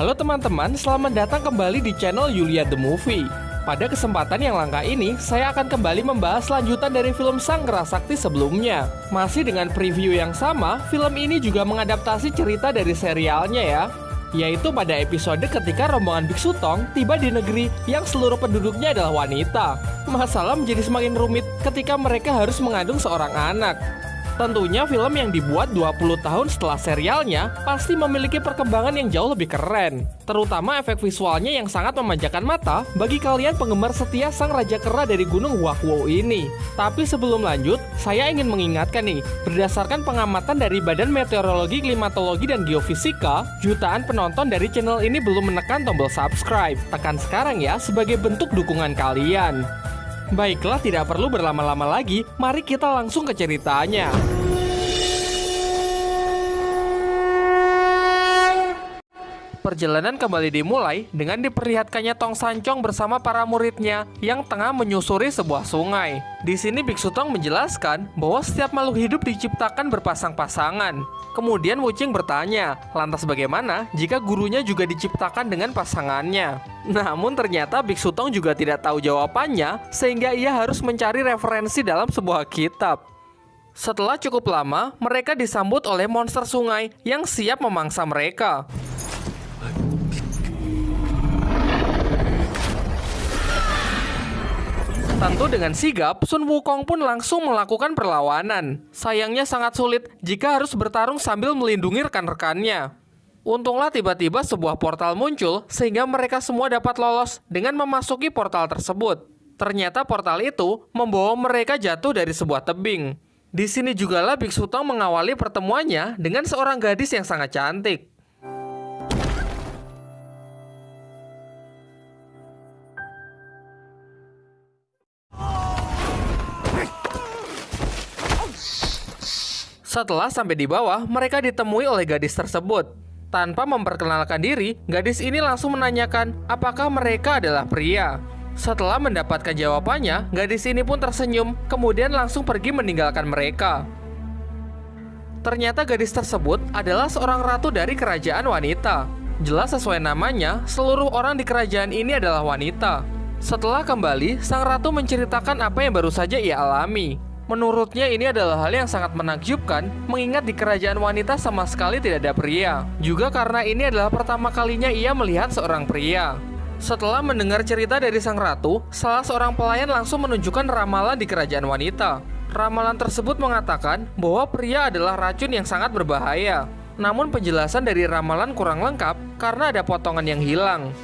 Halo teman-teman, selamat datang kembali di channel Yulia The Movie. Pada kesempatan yang langka ini, saya akan kembali membahas lanjutan dari film Sang Sakti sebelumnya. Masih dengan preview yang sama, film ini juga mengadaptasi cerita dari serialnya ya. Yaitu pada episode ketika rombongan Biksu Tong tiba di negeri yang seluruh penduduknya adalah wanita. Masalah menjadi semakin rumit ketika mereka harus mengandung seorang anak. Tentunya film yang dibuat 20 tahun setelah serialnya pasti memiliki perkembangan yang jauh lebih keren. Terutama efek visualnya yang sangat memanjakan mata bagi kalian penggemar setia sang Raja Kera dari Gunung Wakwo ini. Tapi sebelum lanjut, saya ingin mengingatkan nih, berdasarkan pengamatan dari Badan Meteorologi, Klimatologi, dan Geofisika, jutaan penonton dari channel ini belum menekan tombol subscribe. Tekan sekarang ya sebagai bentuk dukungan kalian. Baiklah, tidak perlu berlama-lama lagi. Mari kita langsung ke ceritanya. Perjalanan kembali dimulai dengan diperlihatkannya Tong Sancong bersama para muridnya yang tengah menyusuri sebuah sungai. Di sini Biksu Tong menjelaskan bahwa setiap makhluk hidup diciptakan berpasang-pasangan. Kemudian Wucing bertanya, lantas bagaimana jika gurunya juga diciptakan dengan pasangannya? Namun ternyata Biksu Tong juga tidak tahu jawabannya sehingga ia harus mencari referensi dalam sebuah kitab. Setelah cukup lama, mereka disambut oleh monster sungai yang siap memangsa mereka. Tentu dengan sigap, Sun Wukong pun langsung melakukan perlawanan. Sayangnya sangat sulit jika harus bertarung sambil melindungi rekan-rekannya. Untunglah tiba-tiba sebuah portal muncul sehingga mereka semua dapat lolos dengan memasuki portal tersebut. Ternyata portal itu membawa mereka jatuh dari sebuah tebing. Di sini jugalah Biksu Tong mengawali pertemuannya dengan seorang gadis yang sangat cantik. Setelah sampai di bawah, mereka ditemui oleh gadis tersebut. Tanpa memperkenalkan diri, gadis ini langsung menanyakan apakah mereka adalah pria. Setelah mendapatkan jawabannya, gadis ini pun tersenyum, kemudian langsung pergi meninggalkan mereka. Ternyata gadis tersebut adalah seorang ratu dari kerajaan wanita. Jelas sesuai namanya, seluruh orang di kerajaan ini adalah wanita. Setelah kembali, sang ratu menceritakan apa yang baru saja ia alami. Menurutnya ini adalah hal yang sangat menakjubkan mengingat di kerajaan wanita sama sekali tidak ada pria. Juga karena ini adalah pertama kalinya ia melihat seorang pria. Setelah mendengar cerita dari sang ratu, salah seorang pelayan langsung menunjukkan ramalan di kerajaan wanita. Ramalan tersebut mengatakan bahwa pria adalah racun yang sangat berbahaya. Namun penjelasan dari ramalan kurang lengkap karena ada potongan yang hilang.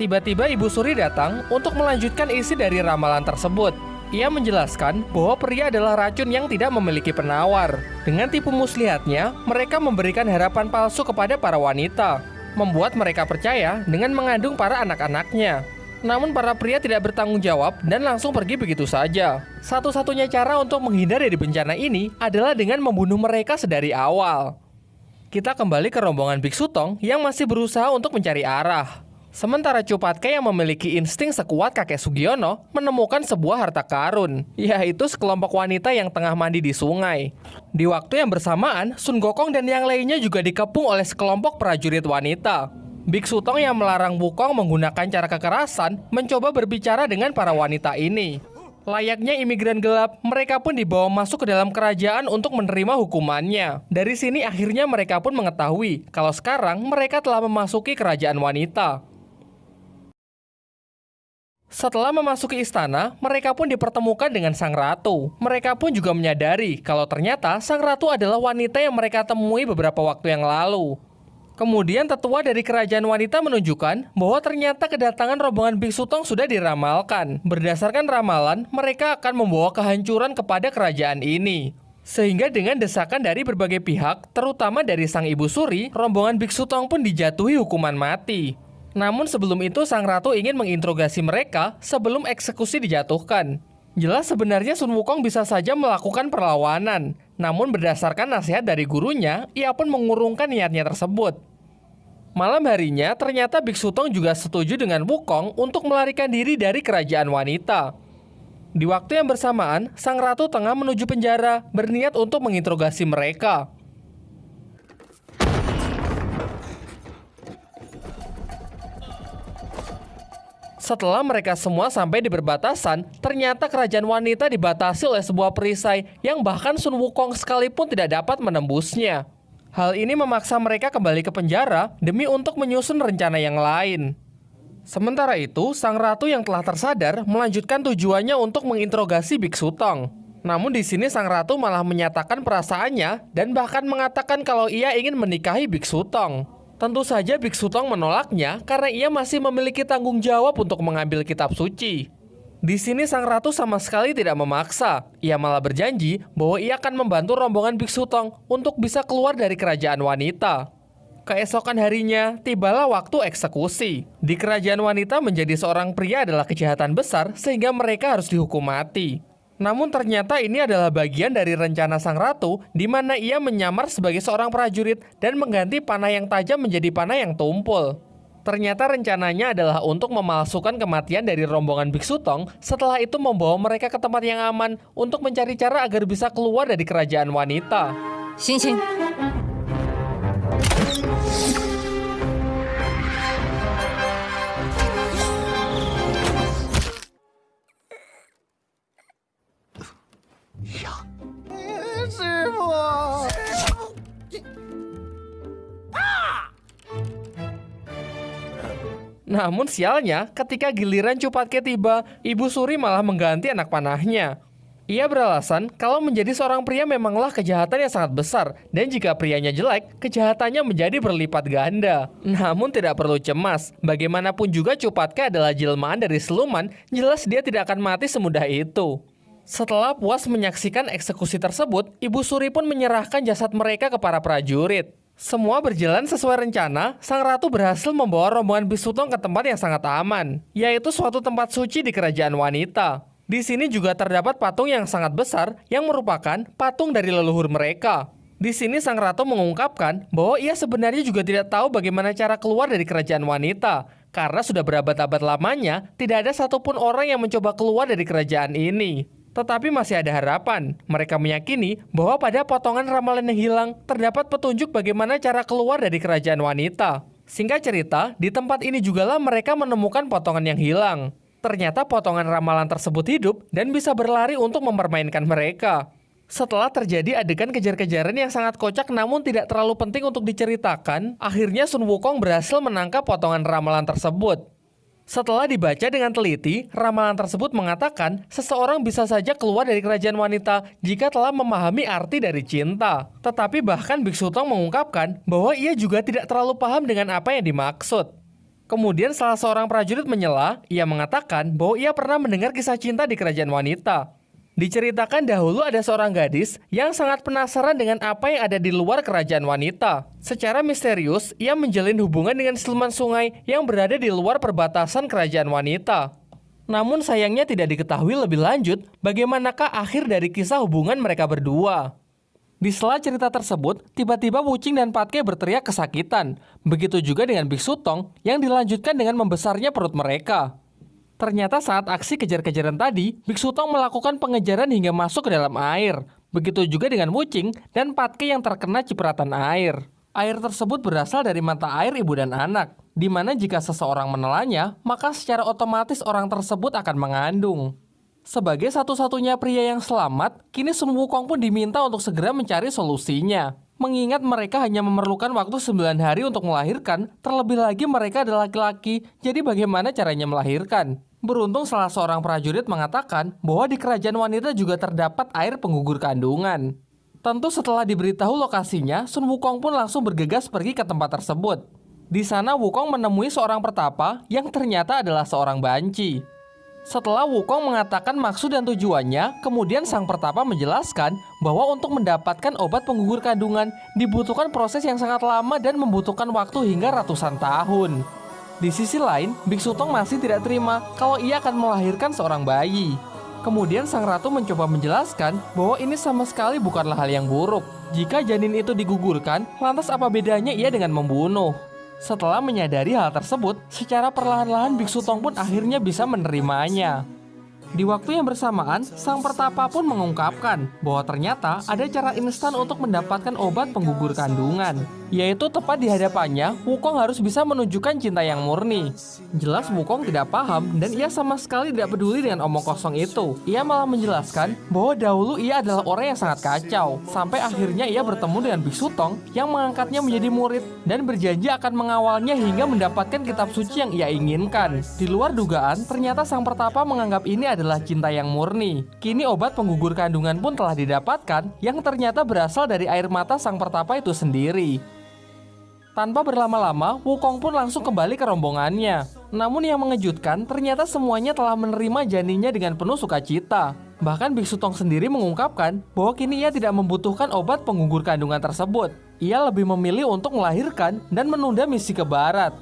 Tiba-tiba Ibu Suri datang untuk melanjutkan isi dari ramalan tersebut. Ia menjelaskan bahwa pria adalah racun yang tidak memiliki penawar. Dengan tipu muslihatnya, mereka memberikan harapan palsu kepada para wanita, membuat mereka percaya dengan mengandung para anak-anaknya. Namun para pria tidak bertanggung jawab dan langsung pergi begitu saja. Satu-satunya cara untuk menghindar dari bencana ini adalah dengan membunuh mereka sedari awal. Kita kembali ke rombongan Biksu Tong yang masih berusaha untuk mencari arah. Sementara Cupatke yang memiliki insting sekuat kakek Sugiono menemukan sebuah harta karun, yaitu sekelompok wanita yang tengah mandi di sungai. Di waktu yang bersamaan, Sun Gokong dan yang lainnya juga dikepung oleh sekelompok prajurit wanita. Biksu Tong yang melarang Wukong menggunakan cara kekerasan mencoba berbicara dengan para wanita ini. Layaknya imigran gelap, mereka pun dibawa masuk ke dalam kerajaan untuk menerima hukumannya. Dari sini akhirnya mereka pun mengetahui kalau sekarang mereka telah memasuki kerajaan wanita. Setelah memasuki istana, mereka pun dipertemukan dengan sang ratu. Mereka pun juga menyadari kalau ternyata sang ratu adalah wanita yang mereka temui beberapa waktu yang lalu. Kemudian tetua dari kerajaan wanita menunjukkan bahwa ternyata kedatangan rombongan biksu Tong sudah diramalkan. Berdasarkan ramalan, mereka akan membawa kehancuran kepada kerajaan ini. Sehingga dengan desakan dari berbagai pihak, terutama dari sang ibu suri, rombongan biksu Tong pun dijatuhi hukuman mati. Namun sebelum itu sang ratu ingin menginterogasi mereka sebelum eksekusi dijatuhkan. Jelas sebenarnya Sun Wukong bisa saja melakukan perlawanan, namun berdasarkan nasihat dari gurunya, ia pun mengurungkan niatnya tersebut. Malam harinya, ternyata Biksu Tong juga setuju dengan Wukong untuk melarikan diri dari kerajaan wanita. Di waktu yang bersamaan, sang ratu tengah menuju penjara, berniat untuk menginterogasi mereka. Setelah mereka semua sampai di perbatasan, ternyata kerajaan wanita dibatasi oleh sebuah perisai yang bahkan Sun Wukong sekalipun tidak dapat menembusnya. Hal ini memaksa mereka kembali ke penjara demi untuk menyusun rencana yang lain. Sementara itu, sang ratu yang telah tersadar melanjutkan tujuannya untuk menginterogasi Biksu Tong. Namun di sini sang ratu malah menyatakan perasaannya dan bahkan mengatakan kalau ia ingin menikahi Biksu Tong. Tentu saja Biksu Tong menolaknya karena ia masih memiliki tanggung jawab untuk mengambil kitab suci. Di sini sang ratu sama sekali tidak memaksa. Ia malah berjanji bahwa ia akan membantu rombongan Biksu Tong untuk bisa keluar dari kerajaan wanita. Keesokan harinya, tibalah waktu eksekusi. Di kerajaan wanita menjadi seorang pria adalah kejahatan besar sehingga mereka harus dihukum mati. Namun ternyata ini adalah bagian dari rencana sang ratu di mana ia menyamar sebagai seorang prajurit dan mengganti panah yang tajam menjadi panah yang tumpul. Ternyata rencananya adalah untuk memalsukan kematian dari rombongan Biksu Tong setelah itu membawa mereka ke tempat yang aman untuk mencari cara agar bisa keluar dari kerajaan wanita. Xing Xing, Namun sialnya, ketika giliran Cupatke tiba, Ibu Suri malah mengganti anak panahnya. Ia beralasan kalau menjadi seorang pria memanglah kejahatan yang sangat besar dan jika prianya jelek, kejahatannya menjadi berlipat ganda. Namun tidak perlu cemas, bagaimanapun juga Cupatke adalah jelmaan dari siluman, jelas dia tidak akan mati semudah itu. Setelah puas menyaksikan eksekusi tersebut, Ibu Suri pun menyerahkan jasad mereka ke para prajurit. Semua berjalan sesuai rencana, sang ratu berhasil membawa rombongan Bisutong ke tempat yang sangat aman, yaitu suatu tempat suci di kerajaan wanita. Di sini juga terdapat patung yang sangat besar yang merupakan patung dari leluhur mereka. Di sini sang ratu mengungkapkan bahwa ia sebenarnya juga tidak tahu bagaimana cara keluar dari kerajaan wanita, karena sudah berabad-abad lamanya tidak ada satupun orang yang mencoba keluar dari kerajaan ini. Tetapi masih ada harapan. Mereka meyakini bahwa pada potongan ramalan yang hilang terdapat petunjuk bagaimana cara keluar dari kerajaan wanita. Singkat cerita, di tempat ini jugalah mereka menemukan potongan yang hilang. Ternyata potongan ramalan tersebut hidup dan bisa berlari untuk mempermainkan mereka. Setelah terjadi adegan kejar-kejaran yang sangat kocak namun tidak terlalu penting untuk diceritakan, akhirnya Sun Wukong berhasil menangkap potongan ramalan tersebut. Setelah dibaca dengan teliti, ramalan tersebut mengatakan seseorang bisa saja keluar dari kerajaan wanita jika telah memahami arti dari cinta. Tetapi bahkan Biksu Tong mengungkapkan bahwa ia juga tidak terlalu paham dengan apa yang dimaksud. Kemudian salah seorang prajurit menyela, ia mengatakan bahwa ia pernah mendengar kisah cinta di kerajaan wanita. Diceritakan dahulu ada seorang gadis yang sangat penasaran dengan apa yang ada di luar kerajaan wanita. Secara misterius, ia menjalin hubungan dengan siluman sungai yang berada di luar perbatasan kerajaan wanita. Namun sayangnya tidak diketahui lebih lanjut bagaimanakah akhir dari kisah hubungan mereka berdua. Di sela cerita tersebut, tiba-tiba Wucing dan Patke berteriak kesakitan. Begitu juga dengan Biksu Tong yang dilanjutkan dengan membesarnya perut mereka. Ternyata saat aksi kejar-kejaran tadi, Biksu Tong melakukan pengejaran hingga masuk ke dalam air. Begitu juga dengan Wucing dan Patke yang terkena cipratan air. Air tersebut berasal dari mata air ibu dan anak, di mana jika seseorang menelannya, maka secara otomatis orang tersebut akan mengandung. Sebagai satu-satunya pria yang selamat, kini Sun Wukong pun diminta untuk segera mencari solusinya. Mengingat mereka hanya memerlukan waktu 9 hari untuk melahirkan, terlebih lagi mereka adalah laki-laki, jadi bagaimana caranya melahirkan? Beruntung salah seorang prajurit mengatakan bahwa di kerajaan wanita juga terdapat air penggugur kandungan. Tentu setelah diberitahu lokasinya, Sun Wukong pun langsung bergegas pergi ke tempat tersebut. Di sana Wukong menemui seorang pertapa yang ternyata adalah seorang banci. Setelah Wukong mengatakan maksud dan tujuannya, kemudian sang pertapa menjelaskan bahwa untuk mendapatkan obat penggugur kandungan dibutuhkan proses yang sangat lama dan membutuhkan waktu hingga ratusan tahun. Di sisi lain, Biksu Tong masih tidak terima kalau ia akan melahirkan seorang bayi. Kemudian sang ratu mencoba menjelaskan bahwa ini sama sekali bukanlah hal yang buruk. Jika janin itu digugurkan, lantas apa bedanya ia dengan membunuh? Setelah menyadari hal tersebut, secara perlahan-lahan Biksu Tong pun akhirnya bisa menerimanya. Di waktu yang bersamaan, sang pertapa pun mengungkapkan bahwa ternyata ada cara instan untuk mendapatkan obat penggugur kandungan. Yaitu tepat di hadapannya, Wukong harus bisa menunjukkan cinta yang murni. Jelas Wukong tidak paham dan ia sama sekali tidak peduli dengan omong kosong itu. Ia malah menjelaskan bahwa dahulu ia adalah orang yang sangat kacau. Sampai akhirnya ia bertemu dengan Biksu Tong yang mengangkatnya menjadi murid dan berjanji akan mengawalnya hingga mendapatkan kitab suci yang ia inginkan. Di luar dugaan, ternyata sang pertapa menganggap ini adalah cinta yang murni. Kini obat penggugur kandungan pun telah didapatkan yang ternyata berasal dari air mata sang pertapa itu sendiri. Tanpa berlama-lama, Wukong pun langsung kembali ke rombongannya. Namun yang mengejutkan, ternyata semuanya telah menerima janinnya dengan penuh sukacita. Bahkan Biksu Tong sendiri mengungkapkan bahwa kini ia tidak membutuhkan obat penggugur kandungan tersebut. Ia lebih memilih untuk melahirkan dan menunda misi ke barat.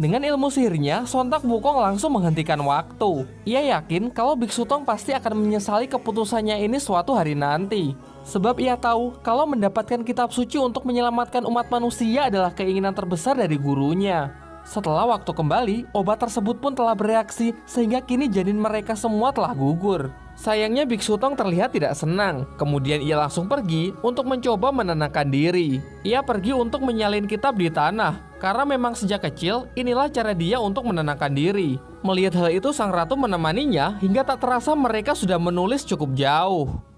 Dengan ilmu sihirnya, sontak Wukong langsung menghentikan waktu. Ia yakin kalau Biksu Tong pasti akan menyesali keputusannya ini suatu hari nanti. Sebab ia tahu kalau mendapatkan kitab suci untuk menyelamatkan umat manusia adalah keinginan terbesar dari gurunya. Setelah waktu kembali, obat tersebut pun telah bereaksi sehingga kini janin mereka semua telah gugur. Sayangnya Biksu Tong terlihat tidak senang. Kemudian ia langsung pergi untuk mencoba menenangkan diri. Ia pergi untuk menyalin kitab di tanah. Karena memang sejak kecil, inilah cara dia untuk menenangkan diri. Melihat hal itu, sang ratu menemaninya hingga tak terasa mereka sudah menulis cukup jauh.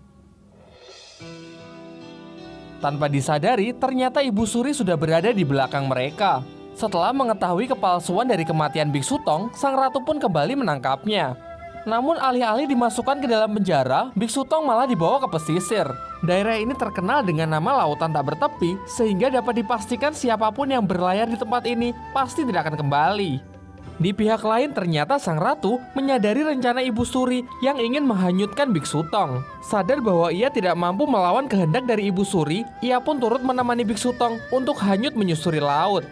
Tanpa disadari, ternyata Ibu Suri sudah berada di belakang mereka. Setelah mengetahui kepalsuan dari kematian Biksu Tong, sang ratu pun kembali menangkapnya. Namun alih-alih dimasukkan ke dalam penjara, Biksu Tong malah dibawa ke pesisir. Daerah ini terkenal dengan nama lautan tak bertepi, sehingga dapat dipastikan siapa pun yang berlayar di tempat ini pasti tidak akan kembali. Di pihak lain ternyata sang ratu menyadari rencana Ibu Suri yang ingin menghanyutkan Biksu Tong. Sadar bahwa ia tidak mampu melawan kehendak dari Ibu Suri, ia pun turut menemani Biksu Tong untuk hanyut menyusuri laut.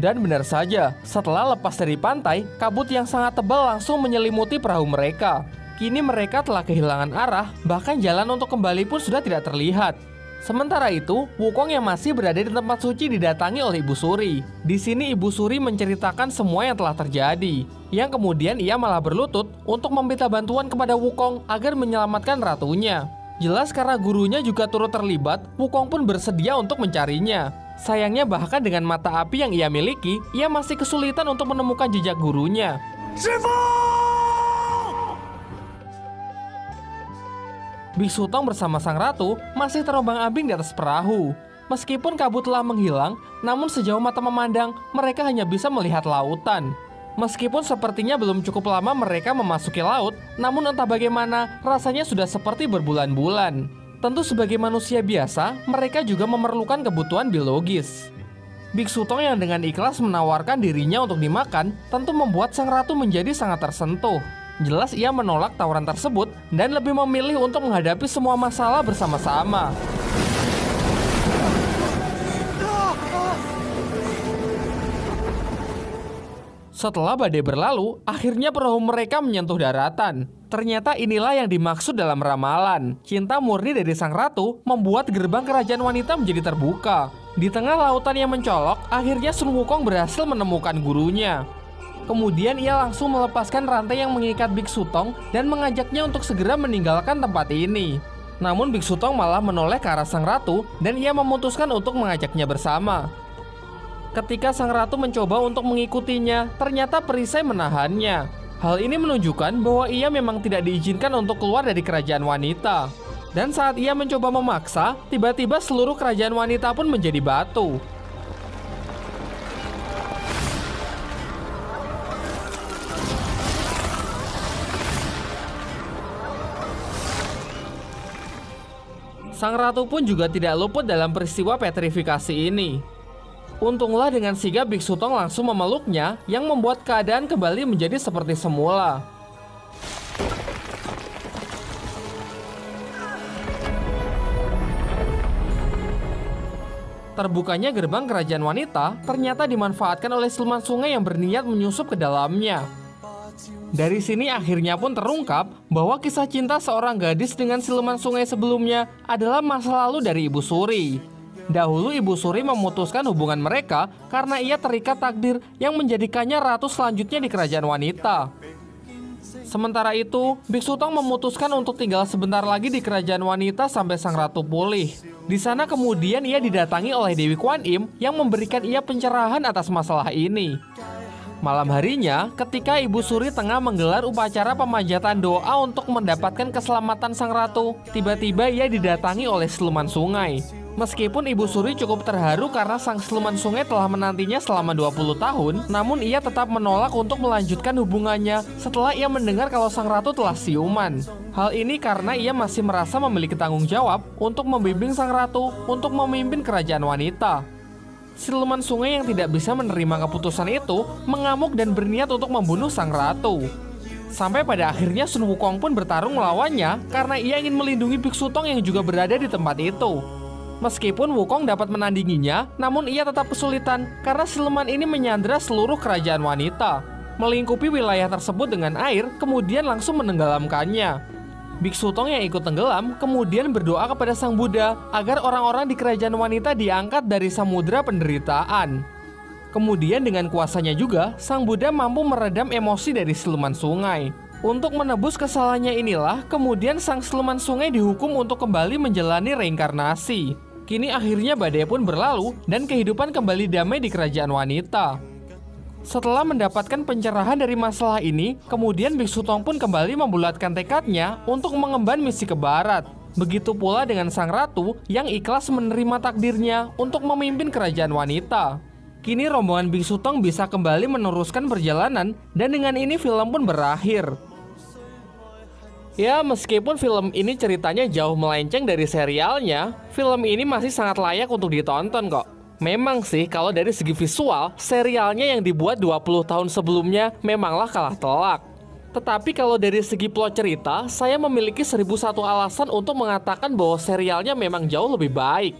Dan benar saja, setelah lepas dari pantai, kabut yang sangat tebal langsung menyelimuti perahu mereka. Kini mereka telah kehilangan arah, bahkan jalan untuk kembali pun sudah tidak terlihat. Sementara itu, Wukong yang masih berada di tempat suci didatangi oleh Ibu Suri. Di sini Ibu Suri menceritakan semua yang telah terjadi. Yang kemudian ia malah berlutut untuk meminta bantuan kepada Wukong agar menyelamatkan ratunya. Jelas karena gurunya juga turut terlibat, Wukong pun bersedia untuk mencarinya. Sayangnya bahkan dengan mata api yang ia miliki, ia masih kesulitan untuk menemukan jejak gurunya. Biksu Tong bersama sang ratu masih terombang-ambing di atas perahu. Meskipun kabut telah menghilang, namun sejauh mata memandang, mereka hanya bisa melihat lautan. Meskipun sepertinya belum cukup lama mereka memasuki laut, namun entah bagaimana rasanya sudah seperti berbulan-bulan. Tentu sebagai manusia biasa, mereka juga memerlukan kebutuhan biologis. Biksu Tong yang dengan ikhlas menawarkan dirinya untuk dimakan, tentu membuat sang ratu menjadi sangat tersentuh. Jelas ia menolak tawaran tersebut dan lebih memilih untuk menghadapi semua masalah bersama-sama. Setelah badai berlalu, akhirnya perahu mereka menyentuh daratan. Ternyata inilah yang dimaksud dalam ramalan. Cinta murni dari sang ratu membuat gerbang kerajaan wanita menjadi terbuka. Di tengah lautan yang mencolok, akhirnya Sun Wukong berhasil menemukan gurunya. Kemudian ia langsung melepaskan rantai yang mengikat Biksu Tong dan mengajaknya untuk segera meninggalkan tempat ini. Namun Biksu Tong malah menoleh ke arah sang ratu dan ia memutuskan untuk mengajaknya bersama. Ketika sang ratu mencoba untuk mengikutinya, ternyata perisai menahannya. Hal ini menunjukkan bahwa ia memang tidak diizinkan untuk keluar dari kerajaan wanita. Dan saat ia mencoba memaksa, tiba-tiba seluruh kerajaan wanita pun menjadi batu. Sang ratu pun juga tidak luput dalam peristiwa petrifikasi ini. Untunglah dengan sigap Biksu Tong langsung memeluknya yang membuat keadaan kembali menjadi seperti semula. Terbukanya gerbang kerajaan wanita ternyata dimanfaatkan oleh siluman sungai yang berniat menyusup ke dalamnya. Dari sini akhirnya pun terungkap bahwa kisah cinta seorang gadis dengan siluman sungai sebelumnya adalah masa lalu dari Ibu Suri. Dahulu Ibu Suri memutuskan hubungan mereka karena ia terikat takdir yang menjadikannya ratu selanjutnya di kerajaan wanita. Sementara itu, Biksu Tong memutuskan untuk tinggal sebentar lagi di kerajaan wanita sampai sang ratu pulih. Di sana kemudian ia didatangi oleh Dewi Kwan Im yang memberikan ia pencerahan atas masalah ini. Malam harinya, ketika Ibu Suri tengah menggelar upacara pemanjatan doa untuk mendapatkan keselamatan sang ratu, tiba-tiba ia didatangi oleh siluman sungai. Meskipun Ibu Suri cukup terharu karena sang siluman sungai telah menantinya selama 20 tahun, namun ia tetap menolak untuk melanjutkan hubungannya setelah ia mendengar kalau sang ratu telah siuman. Hal ini karena ia masih merasa memiliki tanggung jawab untuk membimbing sang ratu untuk memimpin kerajaan wanita. Siluman sungai yang tidak bisa menerima keputusan itu mengamuk dan berniat untuk membunuh sang ratu. Sampai pada akhirnya Sun Wukong pun bertarung melawannya karena ia ingin melindungi Biksu Tong yang juga berada di tempat itu. Meskipun Wukong dapat menandinginya, namun ia tetap kesulitan karena siluman ini menyandra seluruh kerajaan wanita. Melingkupi wilayah tersebut dengan air, kemudian langsung menenggelamkannya. Biksu Tong yang ikut tenggelam kemudian berdoa kepada Sang Buddha agar orang-orang di kerajaan wanita diangkat dari samudera penderitaan. Kemudian dengan kuasanya juga, Sang Buddha mampu meredam emosi dari siluman sungai. Untuk menebus kesalahannya inilah, kemudian sang siluman sungai dihukum untuk kembali menjalani reinkarnasi. Kini akhirnya badai pun berlalu dan kehidupan kembali damai di kerajaan wanita. Setelah mendapatkan pencerahan dari masalah ini, kemudian Biksu Tong pun kembali membulatkan tekadnya untuk mengemban misi ke barat. Begitu pula dengan sang ratu yang ikhlas menerima takdirnya untuk memimpin kerajaan wanita. Kini rombongan Biksu Tong bisa kembali meneruskan perjalanan dan dengan ini film pun berakhir. Ya, meskipun film ini ceritanya jauh melenceng dari serialnya, film ini masih sangat layak untuk ditonton kok. Memang sih, kalau dari segi visual, serialnya yang dibuat 20 tahun sebelumnya memanglah kalah telak. Tetapi kalau dari segi plot cerita, saya memiliki 1001 alasan untuk mengatakan bahwa serialnya memang jauh lebih baik.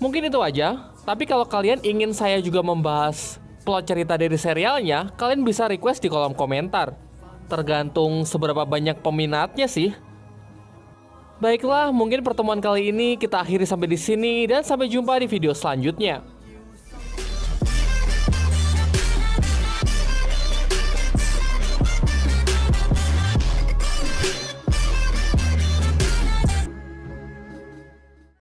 Mungkin itu aja, tapi kalau kalian ingin saya juga membahas plot cerita dari serialnya, kalian bisa request di kolom komentar tergantung seberapa banyak peminatnya sih. Baiklah, mungkin pertemuan kali ini kita akhiri sampai di sini dan sampai jumpa di video selanjutnya.